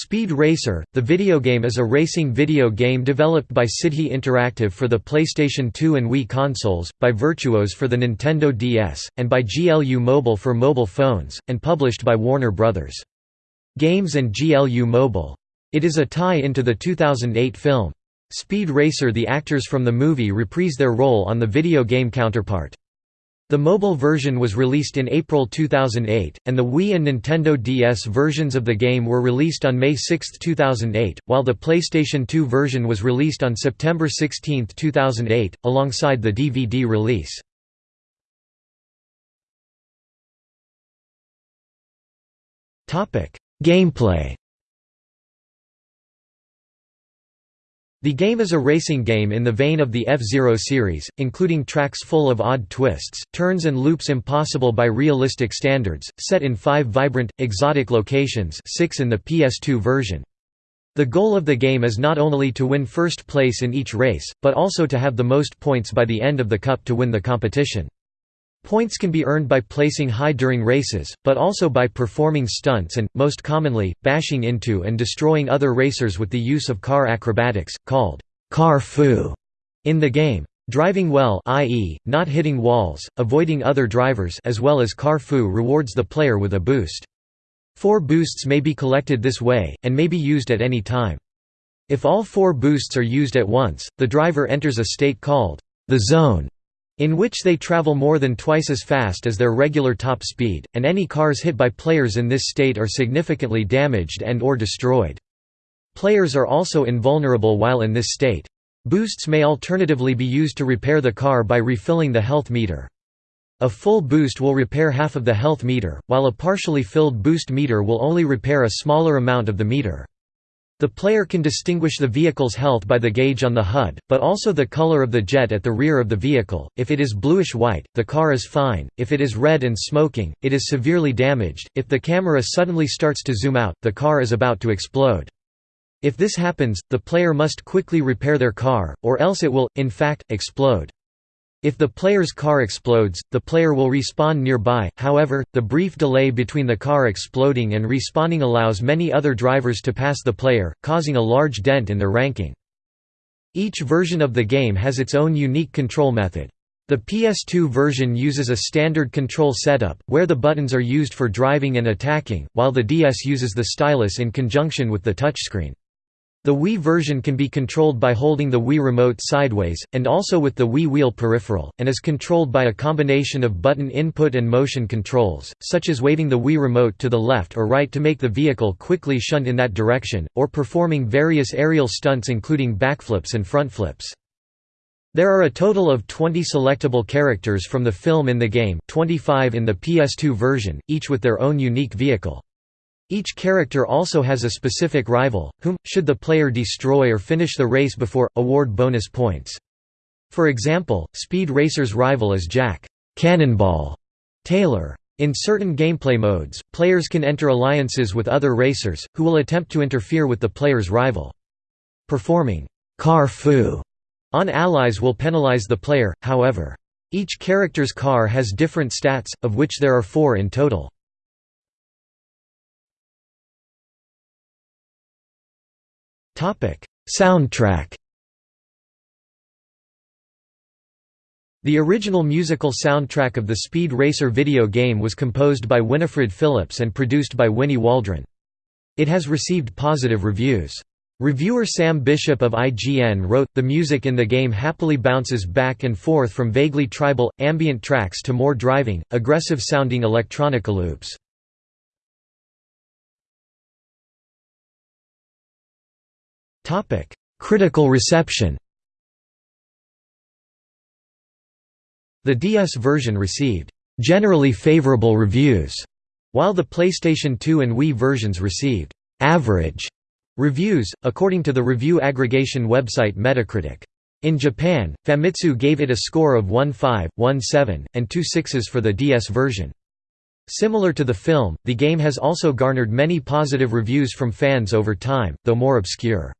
Speed Racer, the video game is a racing video game developed by Sidhe Interactive for the PlayStation 2 and Wii consoles, by Virtuos for the Nintendo DS, and by GLU Mobile for mobile phones, and published by Warner Bros. Games and GLU Mobile. It is a tie into the 2008 film. Speed Racer The actors from the movie reprise their role on the video game counterpart. The mobile version was released in April 2008, and the Wii and Nintendo DS versions of the game were released on May 6, 2008, while the PlayStation 2 version was released on September 16, 2008, alongside the DVD release. Gameplay The game is a racing game in the vein of the F-Zero series, including tracks full of odd twists, turns and loops impossible by realistic standards, set in five vibrant, exotic locations six in the PS2 version. The goal of the game is not only to win first place in each race, but also to have the most points by the end of the cup to win the competition. Points can be earned by placing high during races, but also by performing stunts and, most commonly, bashing into and destroying other racers with the use of car acrobatics, called car fu in the game. Driving well i.e., not hitting walls, avoiding other drivers as well as car fu rewards the player with a boost. Four boosts may be collected this way, and may be used at any time. If all four boosts are used at once, the driver enters a state called the zone, in which they travel more than twice as fast as their regular top speed, and any cars hit by players in this state are significantly damaged and or destroyed. Players are also invulnerable while in this state. Boosts may alternatively be used to repair the car by refilling the health meter. A full boost will repair half of the health meter, while a partially filled boost meter will only repair a smaller amount of the meter. The player can distinguish the vehicle's health by the gauge on the HUD, but also the color of the jet at the rear of the vehicle. If it is bluish-white, the car is fine. If it is red and smoking, it is severely damaged. If the camera suddenly starts to zoom out, the car is about to explode. If this happens, the player must quickly repair their car, or else it will, in fact, explode. If the player's car explodes, the player will respawn nearby, however, the brief delay between the car exploding and respawning allows many other drivers to pass the player, causing a large dent in their ranking. Each version of the game has its own unique control method. The PS2 version uses a standard control setup, where the buttons are used for driving and attacking, while the DS uses the stylus in conjunction with the touchscreen. The Wii version can be controlled by holding the Wii Remote sideways, and also with the Wii Wheel peripheral, and is controlled by a combination of button input and motion controls, such as waving the Wii Remote to the left or right to make the vehicle quickly shunt in that direction, or performing various aerial stunts including backflips and front flips. There are a total of 20 selectable characters from the film in the game 25 in the PS2 version, each with their own unique vehicle. Each character also has a specific rival, whom, should the player destroy or finish the race before, award bonus points. For example, Speed Racer's rival is Jack Cannonball Taylor. In certain gameplay modes, players can enter alliances with other racers, who will attempt to interfere with the player's rival. Performing car fu on allies will penalize the player, however. Each character's car has different stats, of which there are four in total. Soundtrack The original musical soundtrack of the Speed Racer video game was composed by Winifred Phillips and produced by Winnie Waldron. It has received positive reviews. Reviewer Sam Bishop of IGN wrote, The music in the game happily bounces back and forth from vaguely tribal, ambient tracks to more driving, aggressive-sounding electronica loops. Critical reception The DS version received generally favorable reviews, while the PlayStation 2 and Wii versions received average reviews, according to the review aggregation website Metacritic. In Japan, Famitsu gave it a score of 1.5, 1.7, and 2 sixes for the DS version. Similar to the film, the game has also garnered many positive reviews from fans over time, though more obscure.